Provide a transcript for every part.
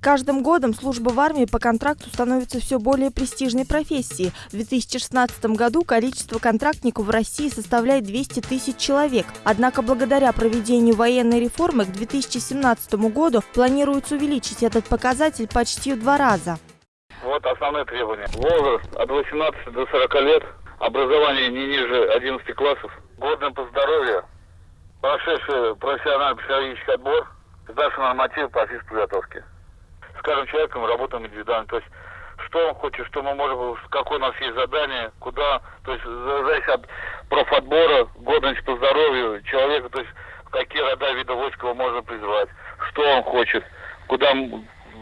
Каждым годом служба в армии по контракту становится все более престижной профессией. В 2016 году количество контрактников в России составляет 200 тысяч человек. Однако благодаря проведению военной реформы к 2017 году планируется увеличить этот показатель почти в два раза. Вот основные требования. Возраст от 18 до 40 лет, образование не ниже 11 классов, годным по здоровью, прошедший профессионально-психологический отбор, сдавший нормативы по физподготовке с каждым человеком работаем индивидуально. То есть что он хочет, что мы можем, какое у нас есть задание, куда, то есть зависит от профотбора, годности по здоровью человека, то есть какие рода вида войска его можно призвать, что он хочет, куда,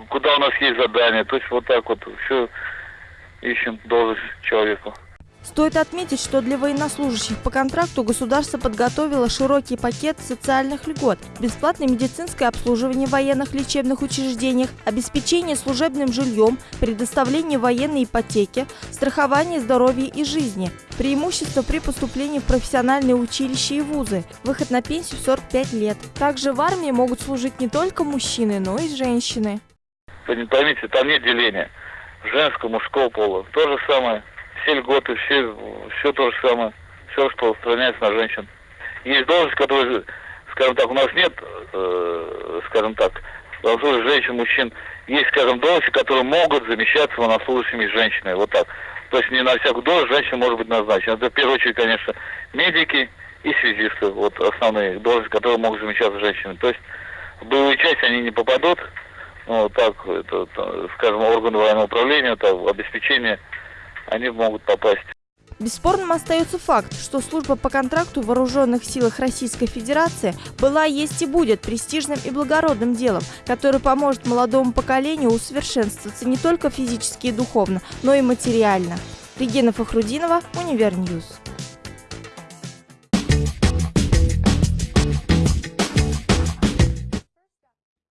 куда у нас есть задание. То есть вот так вот все ищем должность человеку. Стоит отметить, что для военнослужащих по контракту государство подготовило широкий пакет социальных льгот, бесплатное медицинское обслуживание в военных лечебных учреждениях, обеспечение служебным жильем, предоставление военной ипотеки, страхование здоровья и жизни, преимущество при поступлении в профессиональные училища и вузы, выход на пенсию в 45 лет. Также в армии могут служить не только мужчины, но и женщины. Поймите, там нет деления женского, мужского пола. То же самое все льготы, все, все то же самое, все, что устраняется на женщин. Есть должность, которые, скажем так, у нас нет, э, скажем так, военнослужащих женщин, мужчин. Есть, скажем, должности, которые могут замещаться военнослужащими женщинами. Вот так. То есть не на всякую должность женщина может быть назначена. Это в первую очередь, конечно, медики и связисты. Вот основные должности, которые могут замещаться женщинами. То есть в боевые части они не попадут. Ну, так, это, скажем, органы военного управления, это обеспечение они могут попасть. Бесспорным остается факт, что служба по контракту в вооруженных силах Российской Федерации была, есть и будет престижным и благородным делом, который поможет молодому поколению усовершенствоваться не только физически и духовно, но и материально. Регина Фахрудинова, Univer News.